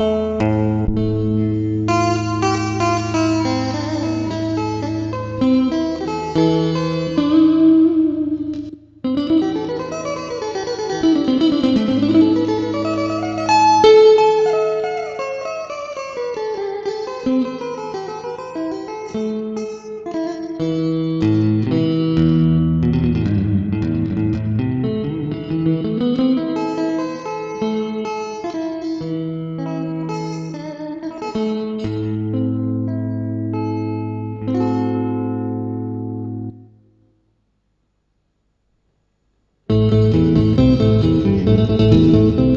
you thank